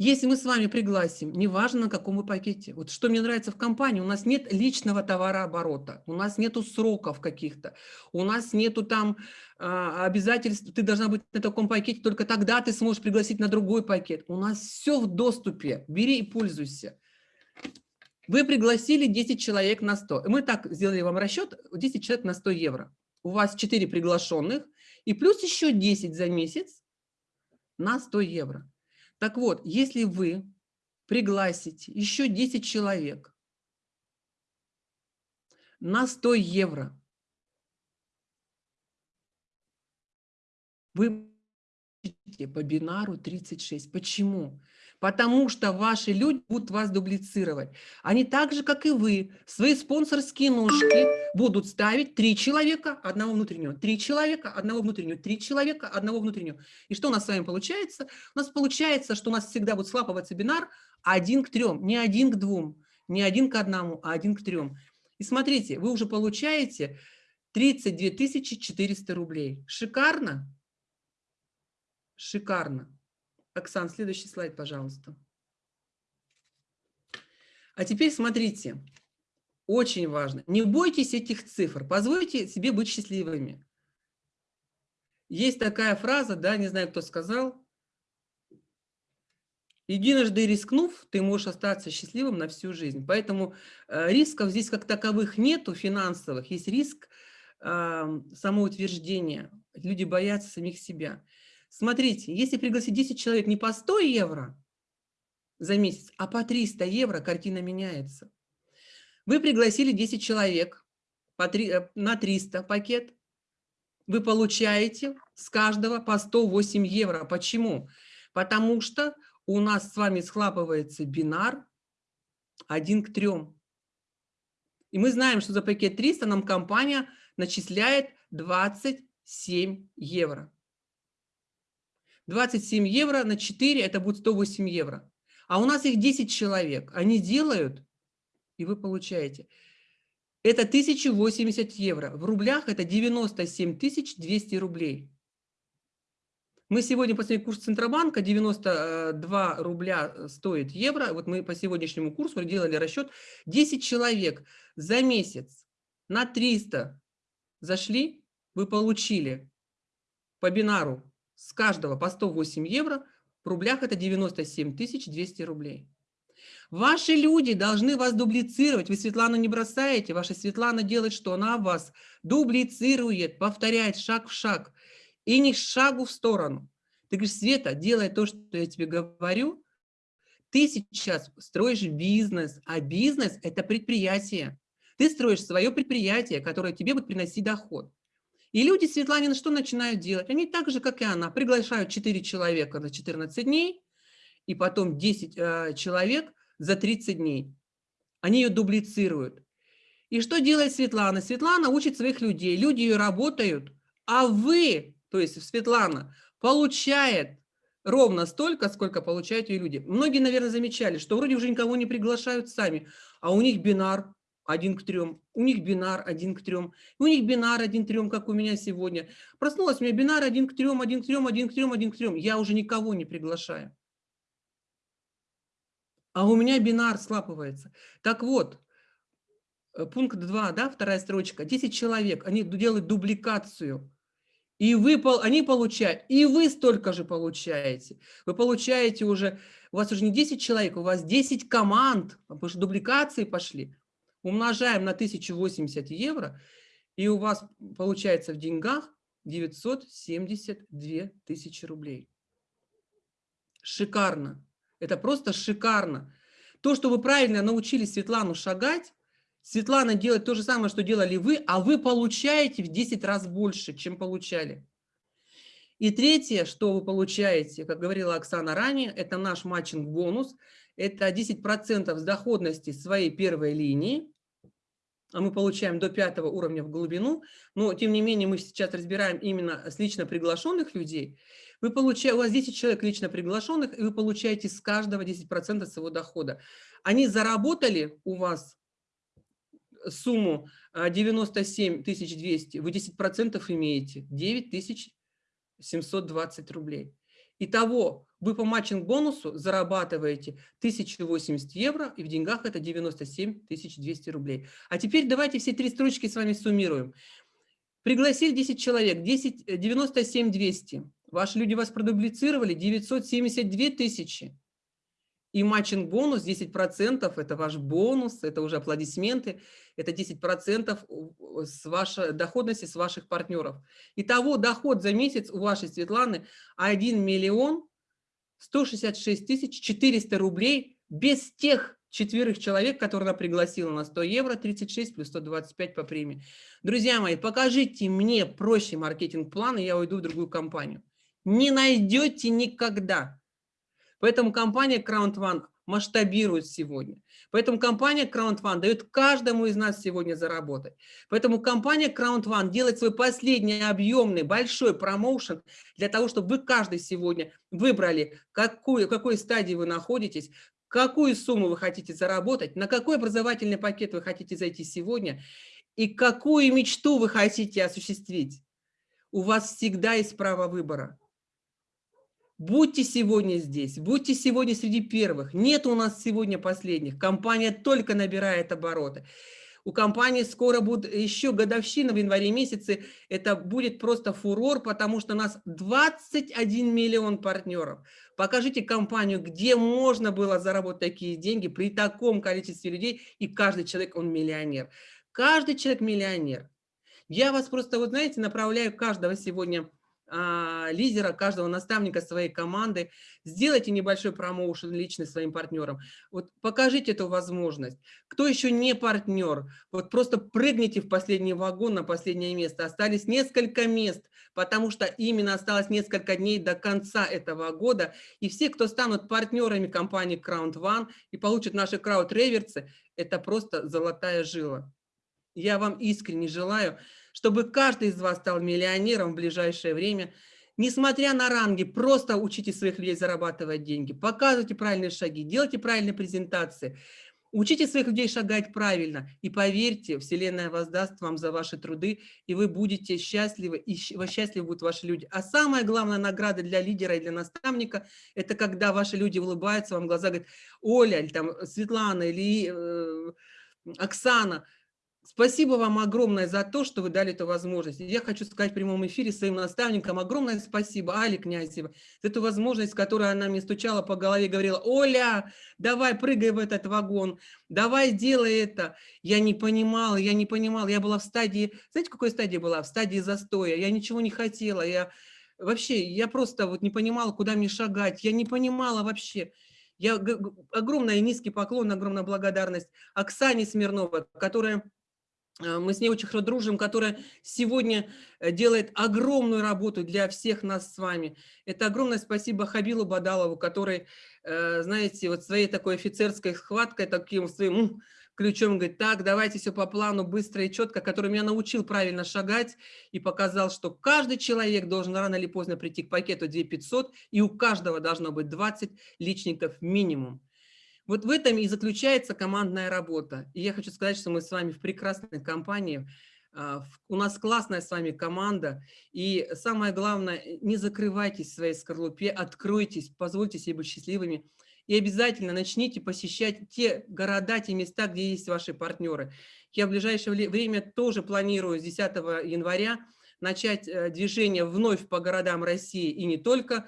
Если мы с вами пригласим, неважно на каком вы пакете, вот что мне нравится в компании, у нас нет личного товарооборота, у нас нету сроков каких-то, у нас нету там а, обязательств, ты должна быть на таком пакете, только тогда ты сможешь пригласить на другой пакет. У нас все в доступе, бери и пользуйся. Вы пригласили 10 человек на 100. Мы так сделали вам расчет, 10 человек на 100 евро. У вас 4 приглашенных и плюс еще 10 за месяц на 100 евро. Так вот, если вы пригласите еще 10 человек на 100 евро, вы по бинару 36. Почему? Потому что ваши люди будут вас дублицировать. Они так же, как и вы, свои спонсорские ножки будут ставить три человека, одного внутреннего, три человека, одного внутреннего, три человека, одного внутреннего. И что у нас с вами получается? У нас получается, что у нас всегда будет слапываться бинар один к трем, не один к двум, не один к одному, а один к трем. И смотрите, вы уже получаете 32 400 рублей. Шикарно? Шикарно. Оксан, следующий слайд, пожалуйста. А теперь смотрите, очень важно, не бойтесь этих цифр, позвольте себе быть счастливыми. Есть такая фраза, да, не знаю, кто сказал, единожды рискнув, ты можешь остаться счастливым на всю жизнь. Поэтому э, рисков здесь как таковых нету финансовых, есть риск э, самоутверждения. Люди боятся самих себя. Смотрите, если пригласить 10 человек не по 100 евро за месяц, а по 300 евро, картина меняется. Вы пригласили 10 человек по 3, э, на 300 пакет, вы получаете с каждого по 108 евро. Почему? Потому что у нас с вами схлапывается бинар 1 к 3. И мы знаем, что за пакет 300 нам компания начисляет 27 евро. 27 евро на 4 это будет 108 евро. А у нас их 10 человек. Они делают, и вы получаете. Это 1080 евро. В рублях это 97 200 рублей. Мы сегодня после курса Центробанка 92 рубля стоит евро. Вот мы по сегодняшнему курсу делали расчет. 10 человек за месяц на 300 зашли, вы получили по бинару с каждого по 108 евро, в рублях это 97 200 рублей. Ваши люди должны вас дублицировать. Вы Светлану не бросаете. Ваша Светлана делает что? Она вас дублицирует, повторяет шаг в шаг. И не шагу в сторону. Ты говоришь, Света, делай то, что я тебе говорю. Ты сейчас строишь бизнес, а бизнес – это предприятие. Ты строишь свое предприятие, которое тебе будет приносить доход. И люди Светланина что начинают делать? Они так же, как и она, приглашают 4 человека на 14 дней, и потом 10 э, человек за 30 дней. Они ее дублицируют. И что делает Светлана? Светлана учит своих людей, люди ее работают, а вы, то есть Светлана, получает ровно столько, сколько получают ее люди. Многие, наверное, замечали, что вроде уже никого не приглашают сами, а у них бинар один к трем, у них бинар один к трем, у них бинар один к трем, как у меня сегодня. Проснулась у меня бинар один к трем, один к трем, один к трем, один к трем. Я уже никого не приглашаю. А у меня бинар слапывается. Так вот, э, пункт 2, да, вторая строчка. 10 человек, они делают дубликацию. И вы, они получают, и вы столько же получаете. Вы получаете уже, у вас уже не 10 человек, у вас 10 команд, потому что дубликации пошли умножаем на 1080 евро, и у вас получается в деньгах 972 тысячи рублей. Шикарно. Это просто шикарно. То, что вы правильно научили Светлану шагать, Светлана делает то же самое, что делали вы, а вы получаете в 10 раз больше, чем получали. И третье, что вы получаете, как говорила Оксана ранее, это наш матчинг-бонус. Это 10% с доходности своей первой линии. а мы получаем до пятого уровня в глубину, но тем не менее мы сейчас разбираем именно с лично приглашенных людей, вы получаете, у вас 10 человек лично приглашенных, и вы получаете с каждого 10% своего дохода. Они заработали у вас сумму 97 200, вы 10% имеете, 9 720 рублей. Итого вы по матчинг-бонусу зарабатываете 1080 евро, и в деньгах это 97 200 рублей. А теперь давайте все три строчки с вами суммируем. Пригласили 10 человек, 10, 97 200. Ваши люди вас продублицировали 972 тысячи. И матчинг-бонус 10%, это ваш бонус, это уже аплодисменты, это 10% с вашей доходности с ваших партнеров. Итого доход за месяц у вашей Светланы 1 миллион 166 тысяч 400 рублей без тех четверых человек, которые она пригласила на 100 евро, 36 плюс 125 по премии. Друзья мои, покажите мне проще маркетинг-план, и я уйду в другую компанию. Не найдете никогда. Поэтому компания Crown One масштабирует сегодня. Поэтому компания Crown One дает каждому из нас сегодня заработать. Поэтому компания Crown One делает свой последний объемный большой промоушен для того, чтобы вы каждый сегодня выбрали, какую, в какой стадии вы находитесь, какую сумму вы хотите заработать, на какой образовательный пакет вы хотите зайти сегодня и какую мечту вы хотите осуществить. У вас всегда есть право выбора. Будьте сегодня здесь, будьте сегодня среди первых. Нет у нас сегодня последних. Компания только набирает обороты. У компании скоро будет еще годовщина в январе месяце. Это будет просто фурор, потому что у нас 21 миллион партнеров. Покажите компанию, где можно было заработать такие деньги при таком количестве людей, и каждый человек, он миллионер. Каждый человек миллионер. Я вас просто, вот знаете, направляю каждого сегодня лидера, каждого наставника своей команды. Сделайте небольшой промоушен лично своим партнерам. Вот покажите эту возможность. Кто еще не партнер, вот просто прыгните в последний вагон на последнее место. Остались несколько мест, потому что именно осталось несколько дней до конца этого года. И все, кто станут партнерами компании Crown One и получат наши крауд-реверсы, это просто золотая жила. Я вам искренне желаю, чтобы каждый из вас стал миллионером в ближайшее время. Несмотря на ранги, просто учите своих людей зарабатывать деньги, показывайте правильные шаги, делайте правильные презентации, учите своих людей шагать правильно. И поверьте, Вселенная воздаст вам за ваши труды, и вы будете счастливы, и счастливы будут ваши люди. А самая главная награда для лидера и для наставника – это когда ваши люди улыбаются вам в глаза, говорят, Оля, или там Светлана, или э, Оксана – Спасибо вам огромное за то, что вы дали эту возможность. Я хочу сказать в прямом эфире своим наставникам огромное спасибо Али Князева за эту возможность, которую она мне стучала по голове и говорила, Оля, давай прыгай в этот вагон, давай делай это. Я не понимала, я не понимала, я была в стадии, знаете, в какой стадии была? В стадии застоя, я ничего не хотела, я вообще, я просто вот не понимала, куда мне шагать, я не понимала вообще. Я огромный низкий поклон, огромная благодарность Оксане Смирновой, которая мы с ней очень хорошо дружим, которая сегодня э, делает огромную работу для всех нас с вами. Это огромное спасибо Хабилу Бадалову, который, э, знаете, вот своей такой офицерской схваткой, таким своим ключом говорит, так, давайте все по плану, быстро и четко, который меня научил правильно шагать и показал, что каждый человек должен рано или поздно прийти к пакету 2500, и у каждого должно быть 20 личников минимум. Вот в этом и заключается командная работа. И я хочу сказать, что мы с вами в прекрасной компании, а, у нас классная с вами команда. И самое главное, не закрывайтесь в своей скорлупе, откройтесь, позвольте себе быть счастливыми. И обязательно начните посещать те города, те места, где есть ваши партнеры. Я в ближайшее время тоже планирую с 10 января начать э, движение вновь по городам России и не только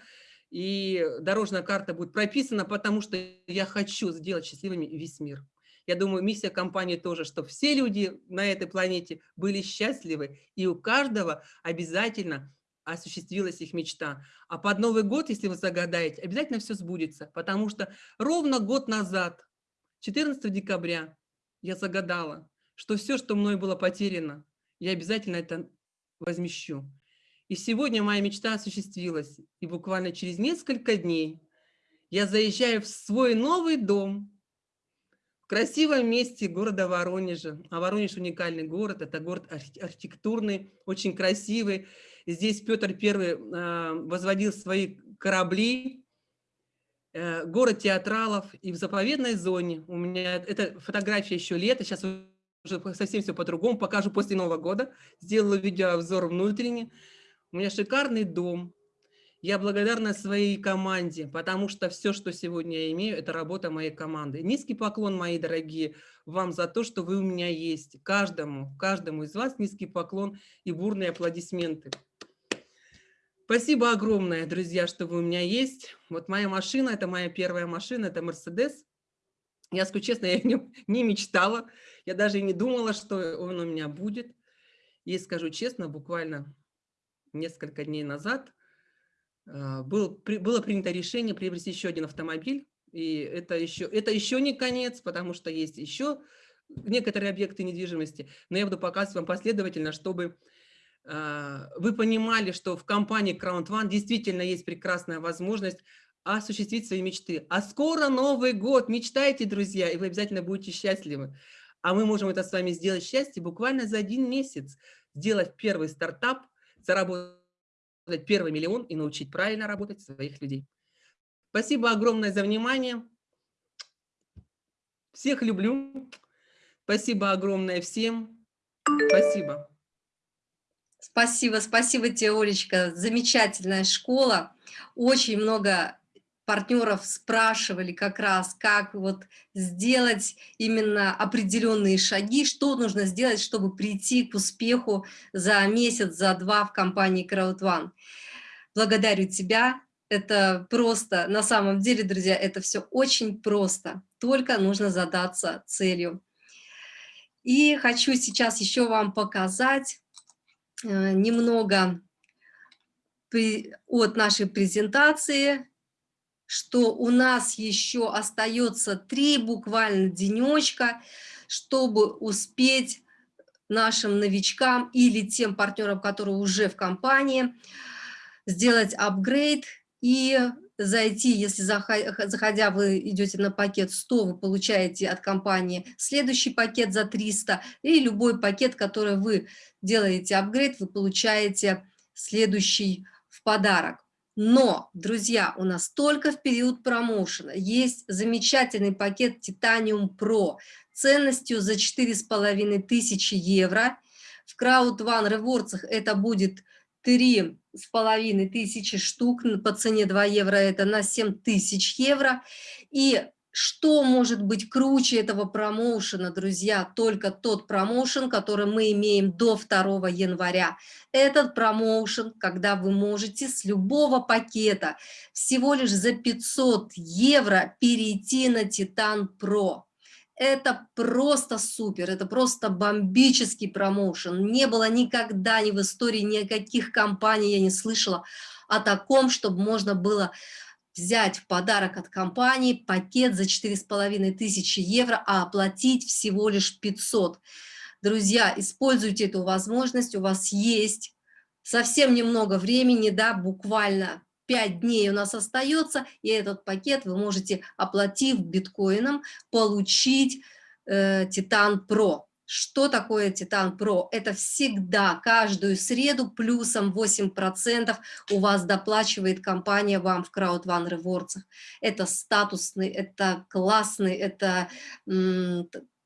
и дорожная карта будет прописана, потому что я хочу сделать счастливыми весь мир. Я думаю, миссия компании тоже, чтобы все люди на этой планете были счастливы, и у каждого обязательно осуществилась их мечта. А под Новый год, если вы загадаете, обязательно все сбудется, потому что ровно год назад, 14 декабря, я загадала, что все, что мной было потеряно, я обязательно это возмещу. И сегодня моя мечта осуществилась. И буквально через несколько дней я заезжаю в свой новый дом, в красивом месте города Воронежа. А Воронеж уникальный город, это город архитектурный, очень красивый. Здесь Петр I а, возводил свои корабли, э, город театралов. И в заповедной зоне у меня, это фотография еще лета, сейчас уже совсем все по-другому, покажу после Нового года. Сделала видеообзор внутренний. У меня шикарный дом, я благодарна своей команде, потому что все, что сегодня я имею, это работа моей команды. Низкий поклон, мои дорогие, вам за то, что вы у меня есть. Каждому, каждому из вас низкий поклон и бурные аплодисменты. Спасибо огромное, друзья, что вы у меня есть. Вот моя машина, это моя первая машина, это Мерседес. Я скажу честно, я о нем не мечтала. Я даже и не думала, что он у меня будет. И скажу честно, буквально несколько дней назад а, был, было принято решение приобрести еще один автомобиль. И это еще, это еще не конец, потому что есть еще некоторые объекты недвижимости. Но я буду показывать вам последовательно, чтобы э, вы понимали, что в компании Crown One действительно есть прекрасная возможность осуществить свои мечты. А скоро Новый год. Мечтайте, друзья, и вы обязательно будете счастливы. А мы можем это с вами сделать счастье буквально за один месяц. Сделать первый стартап, заработать первый миллион и научить правильно работать своих людей. Спасибо огромное за внимание. Всех люблю. Спасибо огромное всем. Спасибо. Спасибо, спасибо тебе, Олечка. Замечательная школа. Очень много партнеров спрашивали как раз, как вот сделать именно определенные шаги, что нужно сделать, чтобы прийти к успеху за месяц, за два в компании CrowdOne. Благодарю тебя. Это просто, на самом деле, друзья, это все очень просто. Только нужно задаться целью. И хочу сейчас еще вам показать э, немного от нашей презентации что у нас еще остается три буквально денечка, чтобы успеть нашим новичкам или тем партнерам, которые уже в компании, сделать апгрейд и зайти, если заходя вы идете на пакет 100, вы получаете от компании следующий пакет за 300, и любой пакет, который вы делаете апгрейд, вы получаете следующий в подарок. Но, друзья, у нас только в период промоушена есть замечательный пакет Titanium Pro ценностью за 4,5 тысячи евро. В Crowd One Rewards это будет 3,5 тысячи штук, по цене 2 евро это на 7 тысяч евро. И что может быть круче этого промоушена, друзья? Только тот промоушен, который мы имеем до 2 января. Этот промоушен, когда вы можете с любого пакета всего лишь за 500 евро перейти на Titan Pro. Это просто супер, это просто бомбический промоушен. Не было никогда ни в истории никаких компаний, я не слышала о таком, чтобы можно было взять в подарок от компании пакет за 4,5 тысячи евро, а оплатить всего лишь 500. Друзья, используйте эту возможность, у вас есть совсем немного времени, да, буквально 5 дней у нас остается, и этот пакет вы можете, оплатив биткоином, получить э, Titan Pro. Что такое Titan Pro? Это всегда, каждую среду плюсом 8% у вас доплачивает компания вам в One Rewards. Это статусный, это классный, это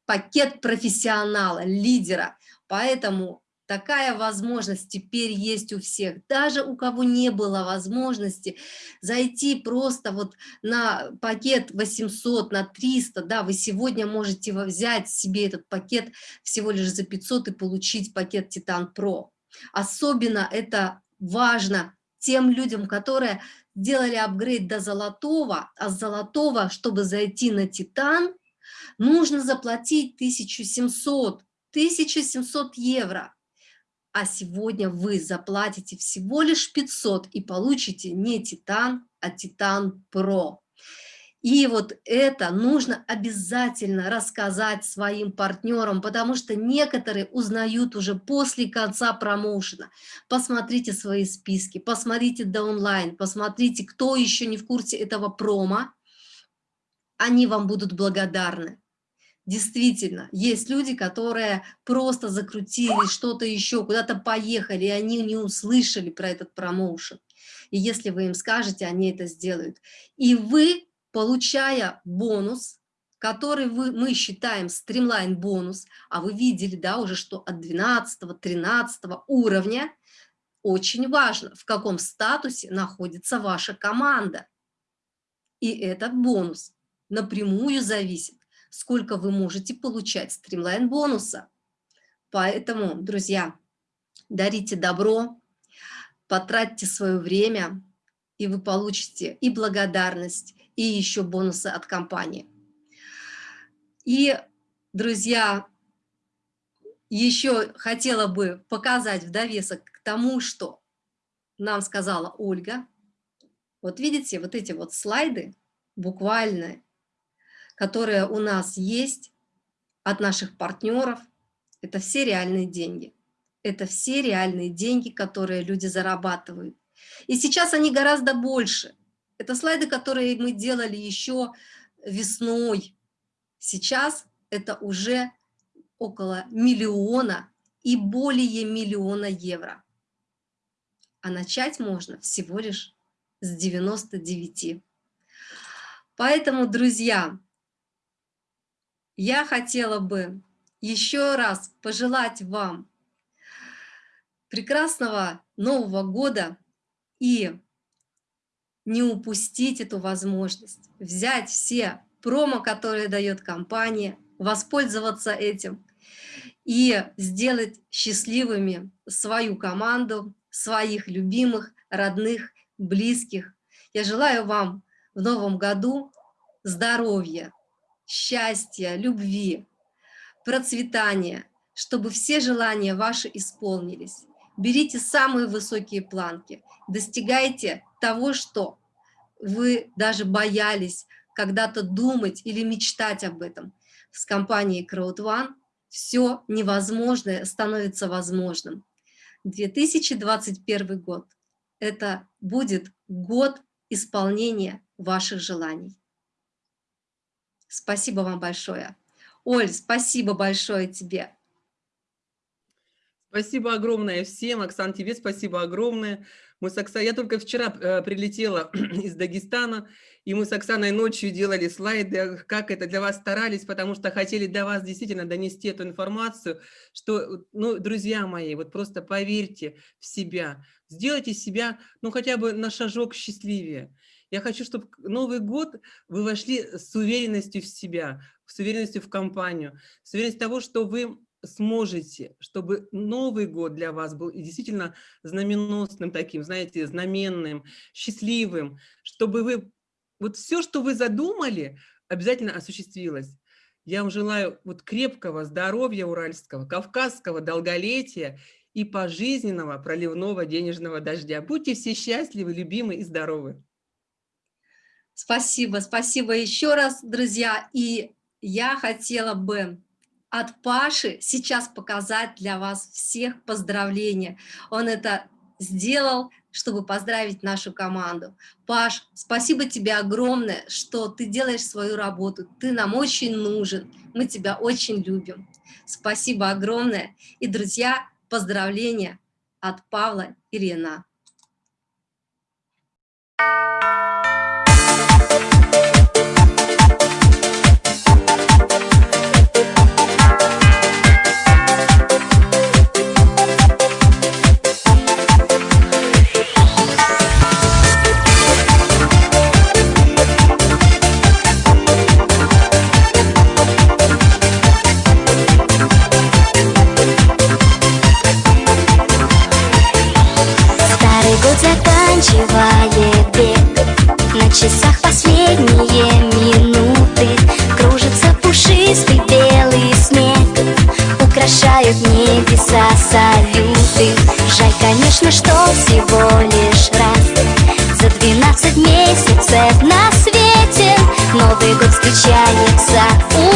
пакет профессионала, лидера. Поэтому Такая возможность теперь есть у всех. Даже у кого не было возможности зайти просто вот на пакет 800, на 300, да, вы сегодня можете взять себе этот пакет всего лишь за 500 и получить пакет Titan Pro. Особенно это важно тем людям, которые делали апгрейд до золотого, а с золотого, чтобы зайти на Титан, нужно заплатить 1700, 1700 евро а сегодня вы заплатите всего лишь 500 и получите не Титан, а Титан Про. И вот это нужно обязательно рассказать своим партнерам, потому что некоторые узнают уже после конца промоушена. Посмотрите свои списки, посмотрите до онлайн, посмотрите, кто еще не в курсе этого промо. Они вам будут благодарны. Действительно, есть люди, которые просто закрутили что-то еще, куда-то поехали, и они не услышали про этот промоушен. И если вы им скажете, они это сделают. И вы, получая бонус, который вы, мы считаем стримлайн бонус, а вы видели, да, уже, что от 12-13 уровня, очень важно, в каком статусе находится ваша команда. И этот бонус напрямую зависит сколько вы можете получать стримлайн бонуса. Поэтому, друзья, дарите добро, потратьте свое время, и вы получите и благодарность, и еще бонусы от компании. И, друзья, еще хотела бы показать в довесок к тому, что нам сказала Ольга. Вот видите, вот эти вот слайды буквально которые у нас есть от наших партнеров, это все реальные деньги. Это все реальные деньги, которые люди зарабатывают. И сейчас они гораздо больше. Это слайды, которые мы делали еще весной. Сейчас это уже около миллиона и более миллиона евро. А начать можно всего лишь с 99. Поэтому, друзья, я хотела бы еще раз пожелать вам прекрасного Нового года и не упустить эту возможность, взять все промо, которые дает компания, воспользоваться этим и сделать счастливыми свою команду, своих любимых, родных, близких. Я желаю вам в новом году здоровья, счастья, любви, процветания, чтобы все желания ваши исполнились. Берите самые высокие планки, достигайте того, что вы даже боялись когда-то думать или мечтать об этом. С компанией CrowdOne все невозможное становится возможным. 2021 год – это будет год исполнения ваших желаний. Спасибо вам большое. Оль, спасибо большое тебе. Спасибо огромное всем. Оксан, тебе спасибо огромное. Мы с Оксаной, я только вчера э, прилетела из Дагестана, и мы с Оксаной ночью делали слайды, как это для вас старались, потому что хотели для вас действительно донести эту информацию, что, ну, друзья мои, вот просто поверьте в себя, сделайте себя, ну, хотя бы на шажок счастливее. Я хочу, чтобы Новый год вы вошли с уверенностью в себя, с уверенностью в компанию, с уверенностью того, что вы сможете, чтобы Новый год для вас был действительно знаменосным таким, знаете, знаменным, счастливым, чтобы вы, вот все, что вы задумали, обязательно осуществилось. Я вам желаю вот крепкого здоровья уральского, кавказского долголетия и пожизненного проливного денежного дождя. Будьте все счастливы, любимы и здоровы. Спасибо, спасибо еще раз, друзья. И я хотела бы от Паши сейчас показать для вас всех поздравления. Он это сделал, чтобы поздравить нашу команду. Паш, спасибо тебе огромное, что ты делаешь свою работу. Ты нам очень нужен, мы тебя очень любим. Спасибо огромное. И, друзья, поздравления от Павла и Рена. Конечно, что всего лишь раз. За 12 месяцев на свете Новый год встречается. У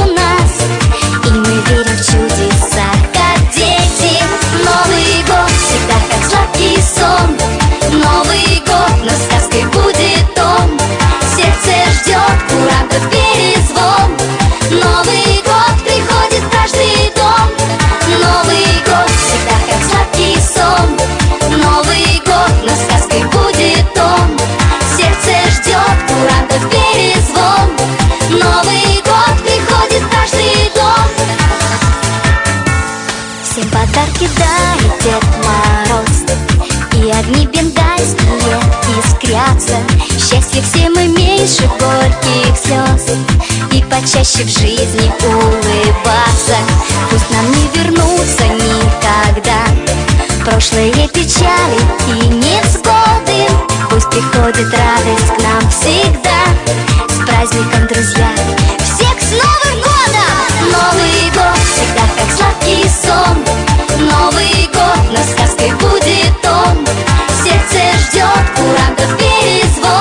рождает Дед Мороз. И огни бенгальские искрятся. Счастье всем и меньше горьких слез. И почаще в жизни улыбаться. Пусть нам не вернуться никогда прошлые печали и невзгоды Пусть приходит радость к нам всегда С праздником, друзья! Всех с Новым Годом! Новый год всегда как сладкий сон Новый год, но сказкой будет он Сердце ждет курантов перезвон